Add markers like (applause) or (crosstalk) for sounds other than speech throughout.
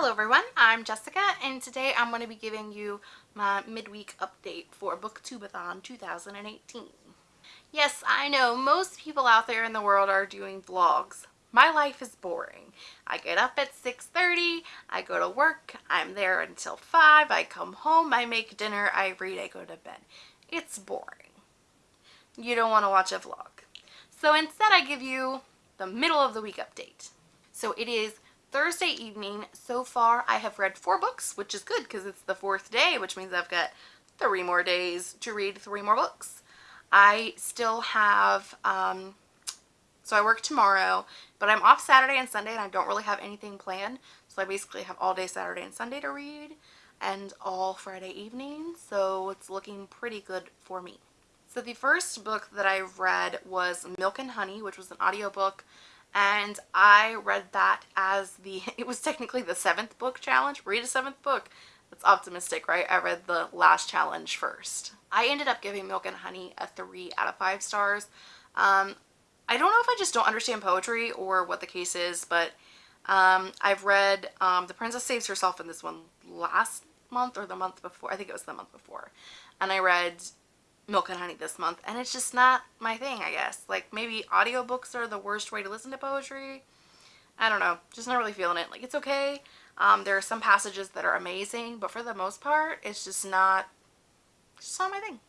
Hello everyone, I'm Jessica and today I'm going to be giving you my midweek update for Booktubeathon 2018. Yes, I know most people out there in the world are doing vlogs. My life is boring. I get up at 6.30, I go to work, I'm there until 5, I come home, I make dinner, I read, I go to bed. It's boring. You don't want to watch a vlog. So instead I give you the middle of the week update. So it is Thursday evening. So far, I have read four books, which is good because it's the fourth day, which means I've got three more days to read three more books. I still have, um, so I work tomorrow, but I'm off Saturday and Sunday and I don't really have anything planned. So I basically have all day Saturday and Sunday to read and all Friday evening. So it's looking pretty good for me. So the first book that I read was Milk and Honey, which was an audiobook and I read that as the, (laughs) it was technically the seventh book challenge. Read a seventh book. That's optimistic, right? I read the last challenge first. I ended up giving Milk and Honey a 3 out of 5 stars. Um, I don't know if I just don't understand poetry or what the case is, but um, I've read um, The Princess Saves Herself in this one last month or the month before. I think it was the month before. And I read Milk and Honey this month and it's just not my thing I guess. Like maybe audiobooks are the worst way to listen to poetry. I don't know. Just not really feeling it. Like it's okay. Um, there are some passages that are amazing but for the most part it's just not just not my thing.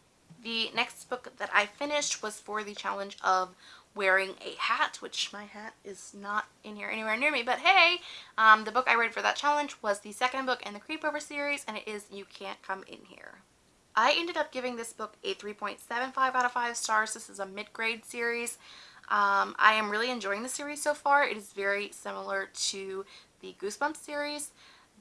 The next book that I finished was for the challenge of wearing a hat which my hat is not in here anywhere near me but hey um, the book I read for that challenge was the second book in the Creepover series and it is You Can't Come In Here I ended up giving this book a 3.75 out of 5 stars. This is a mid-grade series. Um, I am really enjoying the series so far. It is very similar to the Goosebumps series.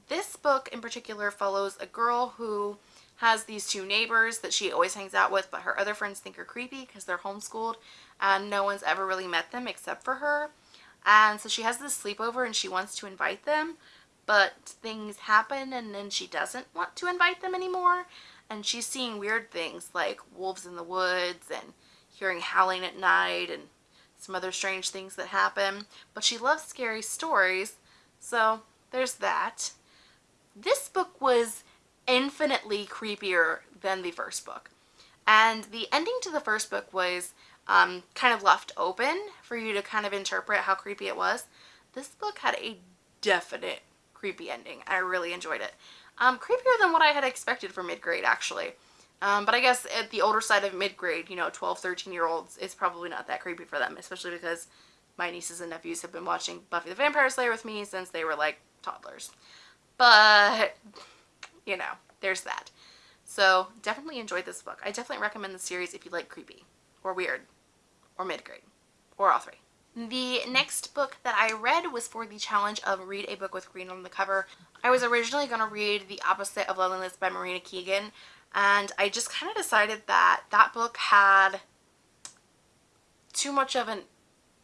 This book in particular follows a girl who has these two neighbors that she always hangs out with, but her other friends think are creepy because they're homeschooled and no one's ever really met them except for her. And so she has this sleepover and she wants to invite them, but things happen and then she doesn't want to invite them anymore and she's seeing weird things like wolves in the woods and hearing howling at night and some other strange things that happen. But she loves scary stories, so there's that. This book was infinitely creepier than the first book. And the ending to the first book was um, kind of left open for you to kind of interpret how creepy it was. This book had a definite creepy ending. I really enjoyed it. Um, creepier than what I had expected for mid-grade, actually. Um, but I guess at the older side of mid-grade, you know, 12, 13 year olds, it's probably not that creepy for them, especially because my nieces and nephews have been watching Buffy the Vampire Slayer with me since they were like toddlers. But, you know, there's that. So definitely enjoyed this book. I definitely recommend the series if you like creepy or weird or mid-grade or all three. The next book that I read was for the challenge of read a book with green on the cover. I was originally going to read The Opposite of Loneliness by Marina Keegan and I just kind of decided that that book had too much of an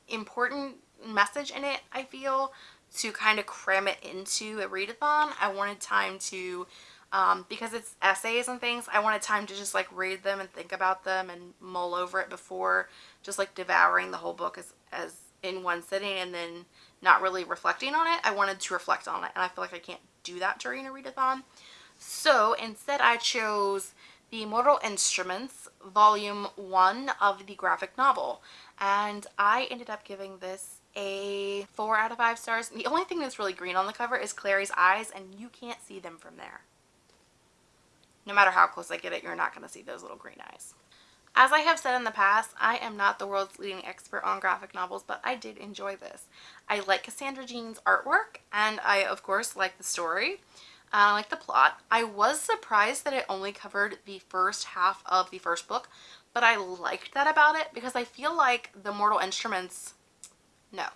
important message in it, I feel, to kind of cram it into a readathon. I wanted time to, um, because it's essays and things, I wanted time to just like read them and think about them and mull over it before just like devouring the whole book as, as in one sitting and then not really reflecting on it. I wanted to reflect on it and I feel like I can't do that during a readathon. So instead I chose the Mortal Instruments volume 1 of the graphic novel and I ended up giving this a 4 out of 5 stars. The only thing that's really green on the cover is Clary's eyes and you can't see them from there. No matter how close I get it, you're not going to see those little green eyes. As I have said in the past, I am not the world's leading expert on graphic novels, but I did enjoy this. I like Cassandra Jean's artwork, and I, of course, like the story. I like the plot. I was surprised that it only covered the first half of the first book, but I liked that about it because I feel like the Mortal Instruments, no.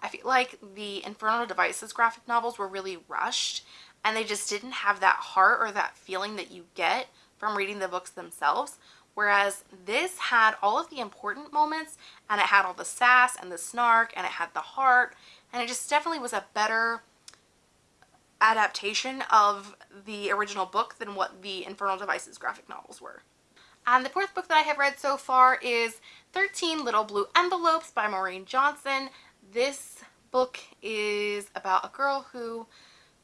I feel like the Infernal Devices graphic novels were really rushed and they just didn't have that heart or that feeling that you get from reading the books themselves Whereas this had all of the important moments and it had all the sass and the snark and it had the heart and it just definitely was a better adaptation of the original book than what the Infernal Devices graphic novels were. And the fourth book that I have read so far is 13 Little Blue Envelopes by Maureen Johnson. This book is about a girl who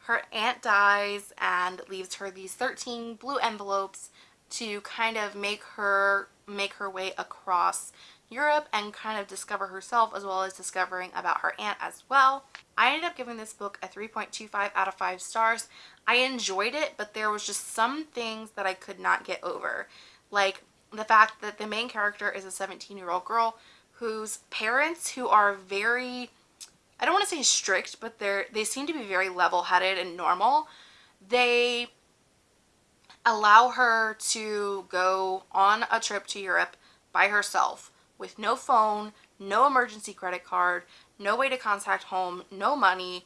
her aunt dies and leaves her these 13 blue envelopes to kind of make her make her way across Europe and kind of discover herself as well as discovering about her aunt as well. I ended up giving this book a 3.25 out of 5 stars. I enjoyed it, but there was just some things that I could not get over. Like the fact that the main character is a 17 year old girl whose parents who are very I don't want to say strict, but they're they seem to be very level-headed and normal. They allow her to go on a trip to Europe by herself with no phone, no emergency credit card, no way to contact home, no money,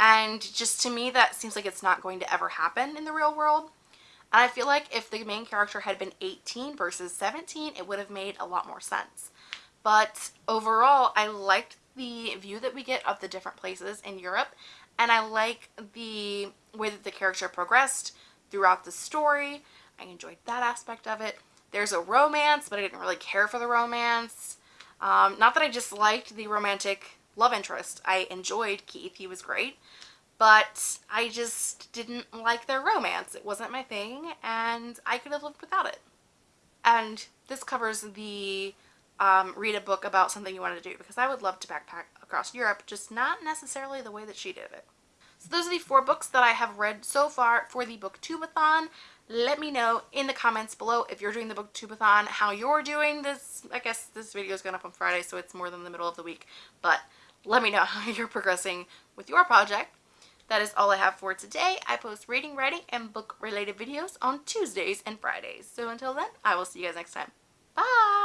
and just to me that seems like it's not going to ever happen in the real world. And I feel like if the main character had been 18 versus 17, it would have made a lot more sense. But overall, I liked the view that we get of the different places in Europe, and I like the way that the character progressed throughout the story. I enjoyed that aspect of it. There's a romance, but I didn't really care for the romance. Um, not that I just liked the romantic love interest. I enjoyed Keith. He was great. But I just didn't like their romance. It wasn't my thing, and I could have lived without it. And this covers the um, read a book about something you want to do because I would love to backpack across Europe, just not necessarily the way that she did it. So those are the four books that I have read so far for the booktubeathon. Let me know in the comments below if you're doing the booktubeathon, how you're doing this. I guess this video is going up on Friday, so it's more than the middle of the week. But let me know (laughs) how you're progressing with your project. That is all I have for today. I post reading, writing, and book related videos on Tuesdays and Fridays. So until then, I will see you guys next time. Bye!